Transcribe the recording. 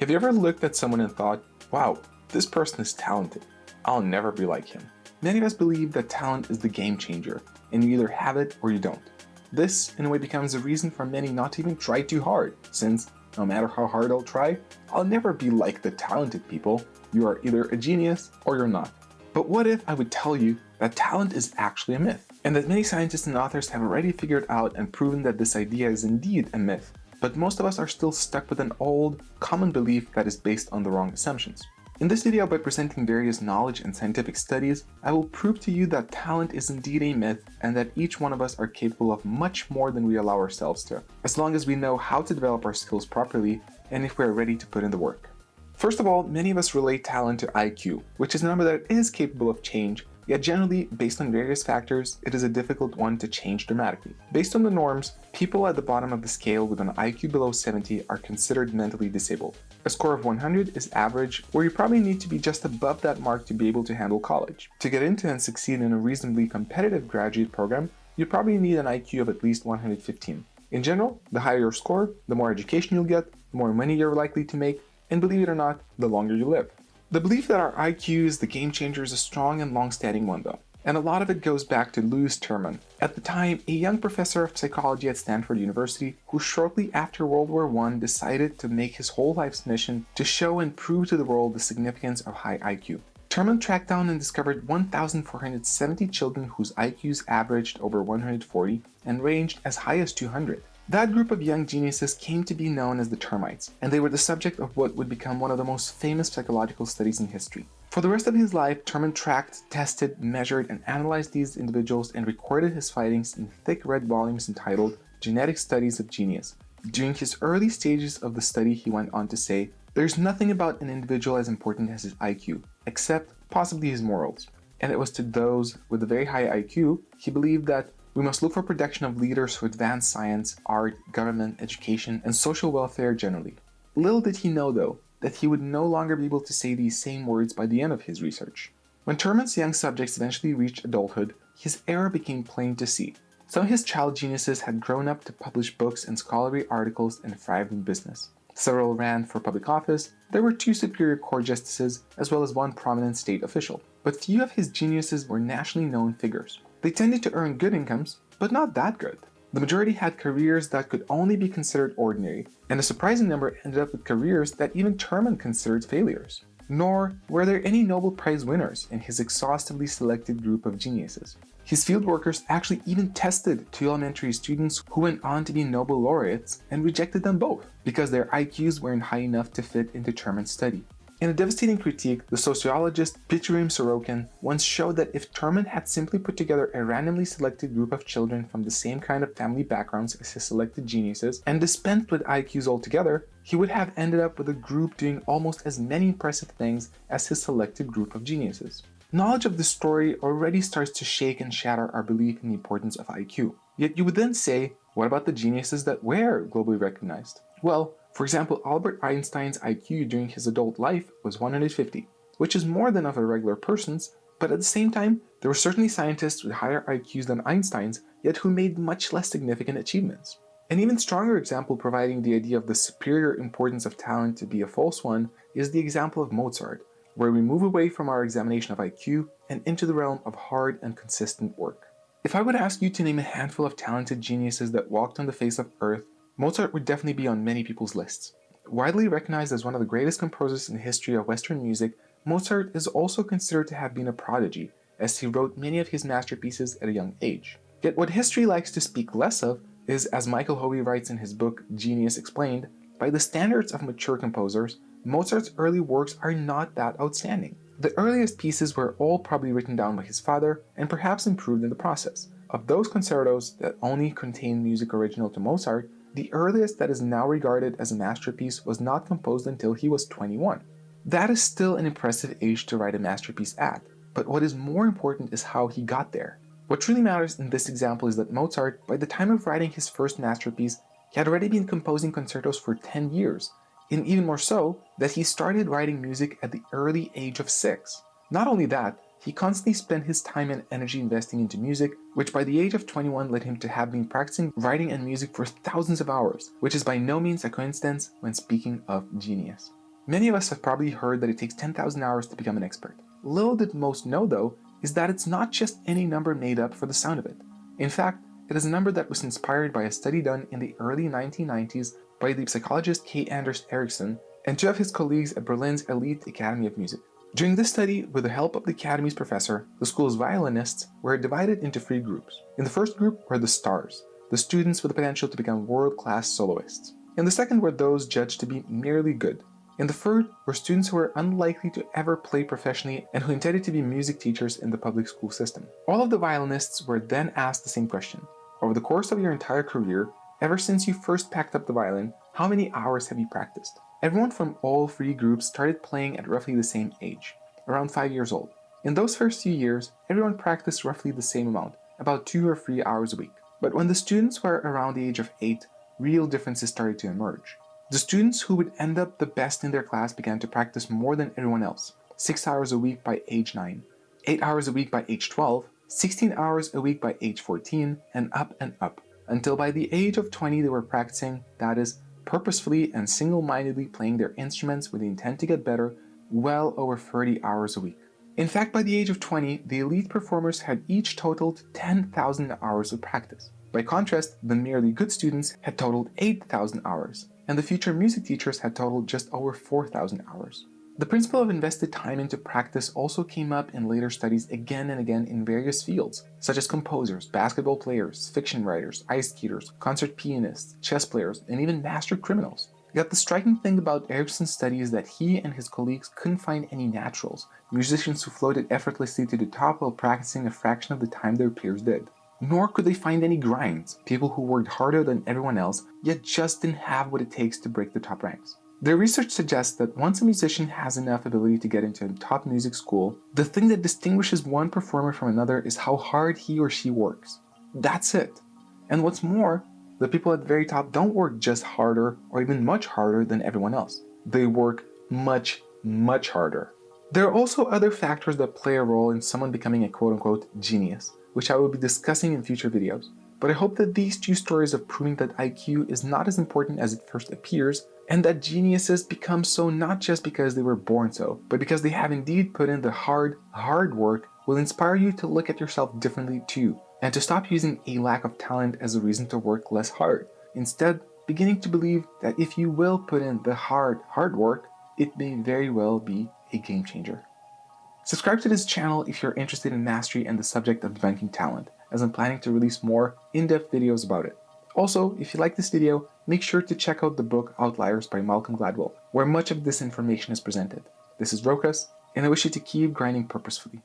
Have you ever looked at someone and thought, wow, this person is talented. I'll never be like him. Many of us believe that talent is the game changer, and you either have it or you don't. This, in a way, becomes a reason for many not to even try too hard, since no matter how hard I'll try, I'll never be like the talented people. You are either a genius or you're not. But what if I would tell you that talent is actually a myth, and that many scientists and authors have already figured out and proven that this idea is indeed a myth, but most of us are still stuck with an old, common belief that is based on the wrong assumptions. In this video, by presenting various knowledge and scientific studies, I will prove to you that talent is indeed a myth and that each one of us are capable of much more than we allow ourselves to, as long as we know how to develop our skills properly and if we are ready to put in the work. First of all, many of us relate talent to IQ, which is a number that is capable of change Yet generally, based on various factors, it is a difficult one to change dramatically. Based on the norms, people at the bottom of the scale with an IQ below 70 are considered mentally disabled. A score of 100 is average, where you probably need to be just above that mark to be able to handle college. To get into and succeed in a reasonably competitive graduate program, you probably need an IQ of at least 115. In general, the higher your score, the more education you'll get, the more money you're likely to make, and believe it or not, the longer you live. The belief that our IQ is the game changer is a strong and long-standing one though, and a lot of it goes back to Lewis Terman, at the time a young professor of psychology at Stanford University who shortly after World War I decided to make his whole life's mission to show and prove to the world the significance of high IQ. Terman tracked down and discovered 1,470 children whose IQs averaged over 140 and ranged as high as 200. That group of young geniuses came to be known as the termites, and they were the subject of what would become one of the most famous psychological studies in history. For the rest of his life, Terman tracked, tested, measured, and analyzed these individuals and recorded his findings in thick red volumes entitled Genetic Studies of Genius. During his early stages of the study, he went on to say, There's nothing about an individual as important as his IQ, except possibly his morals. And it was to those with a very high IQ, he believed that we must look for protection of leaders who advance science, art, government, education, and social welfare generally. Little did he know, though, that he would no longer be able to say these same words by the end of his research. When Terman's young subjects eventually reached adulthood, his error became plain to see. Some of his child geniuses had grown up to publish books and scholarly articles and thrived in business. Several ran for public office, there were two superior court justices, as well as one prominent state official. But few of his geniuses were nationally known figures. They tended to earn good incomes, but not that good. The majority had careers that could only be considered ordinary, and a surprising number ended up with careers that even Terman considered failures. Nor were there any Nobel Prize winners in his exhaustively selected group of geniuses. His field workers actually even tested two elementary students who went on to be Nobel laureates and rejected them both because their IQs weren't high enough to fit into Terman's study. In a devastating critique, the sociologist Pitirim Sorokin once showed that if Terman had simply put together a randomly selected group of children from the same kind of family backgrounds as his selected geniuses and dispensed with IQs altogether, he would have ended up with a group doing almost as many impressive things as his selected group of geniuses. Knowledge of this story already starts to shake and shatter our belief in the importance of IQ. Yet you would then say, what about the geniuses that were globally recognized? Well, for example, Albert Einstein's IQ during his adult life was 150, which is more than of a regular person's, but at the same time, there were certainly scientists with higher IQs than Einstein's, yet who made much less significant achievements. An even stronger example providing the idea of the superior importance of talent to be a false one is the example of Mozart, where we move away from our examination of IQ and into the realm of hard and consistent work. If I would ask you to name a handful of talented geniuses that walked on the face of Earth Mozart would definitely be on many people's lists. Widely recognized as one of the greatest composers in the history of Western music, Mozart is also considered to have been a prodigy, as he wrote many of his masterpieces at a young age. Yet what history likes to speak less of is, as Michael Howe writes in his book Genius Explained, by the standards of mature composers, Mozart's early works are not that outstanding. The earliest pieces were all probably written down by his father and perhaps improved in the process. Of those concertos that only contain music original to Mozart, the earliest that is now regarded as a masterpiece was not composed until he was 21. That is still an impressive age to write a masterpiece at, but what is more important is how he got there. What truly matters in this example is that Mozart, by the time of writing his first masterpiece, he had already been composing concertos for 10 years, and even more so, that he started writing music at the early age of 6. Not only that, he constantly spent his time and energy investing into music, which by the age of 21 led him to have been practicing writing and music for thousands of hours, which is by no means a coincidence when speaking of genius. Many of us have probably heard that it takes 10,000 hours to become an expert. Little did most know though, is that it's not just any number made up for the sound of it. In fact, it is a number that was inspired by a study done in the early 1990s by the psychologist K. Anders Ericsson and two of his colleagues at Berlin's Elite Academy of Music. During this study, with the help of the Academy's professor, the school's violinists were divided into three groups. In the first group were the stars, the students with the potential to become world-class soloists. In the second were those judged to be merely good. In the third were students who were unlikely to ever play professionally and who intended to be music teachers in the public school system. All of the violinists were then asked the same question. Over the course of your entire career, ever since you first packed up the violin, how many hours have you practiced? Everyone from all three groups started playing at roughly the same age, around 5 years old. In those first few years, everyone practiced roughly the same amount, about 2 or 3 hours a week. But when the students were around the age of 8, real differences started to emerge. The students who would end up the best in their class began to practice more than everyone else, 6 hours a week by age 9, 8 hours a week by age 12, 16 hours a week by age 14, and up and up, until by the age of 20 they were practicing, that is, purposefully and single-mindedly playing their instruments with the intent to get better well over 30 hours a week. In fact, by the age of 20, the elite performers had each totaled 10,000 hours of practice. By contrast, the merely good students had totaled 8,000 hours, and the future music teachers had totaled just over 4,000 hours. The principle of invested time into practice also came up in later studies again and again in various fields, such as composers, basketball players, fiction writers, ice skaters, concert pianists, chess players, and even master criminals. Yet the striking thing about Ericsson's study is that he and his colleagues couldn't find any naturals, musicians who floated effortlessly to the top while practicing a fraction of the time their peers did. Nor could they find any grinds, people who worked harder than everyone else, yet just didn't have what it takes to break the top ranks. Their research suggests that once a musician has enough ability to get into a top music school, the thing that distinguishes one performer from another is how hard he or she works. That's it. And what's more, the people at the very top don't work just harder or even much harder than everyone else. They work much, much harder. There are also other factors that play a role in someone becoming a quote-unquote genius, which I will be discussing in future videos. But I hope that these two stories of proving that IQ is not as important as it first appears and that geniuses become so not just because they were born so, but because they have indeed put in the hard, hard work will inspire you to look at yourself differently too, and to stop using a lack of talent as a reason to work less hard. Instead, beginning to believe that if you will put in the hard, hard work, it may very well be a game changer. Subscribe to this channel if you're interested in mastery and the subject of developing talent, as I'm planning to release more in-depth videos about it. Also, if you like this video, make sure to check out the book Outliers by Malcolm Gladwell, where much of this information is presented. This is Rokas, and I wish you to keep grinding purposefully.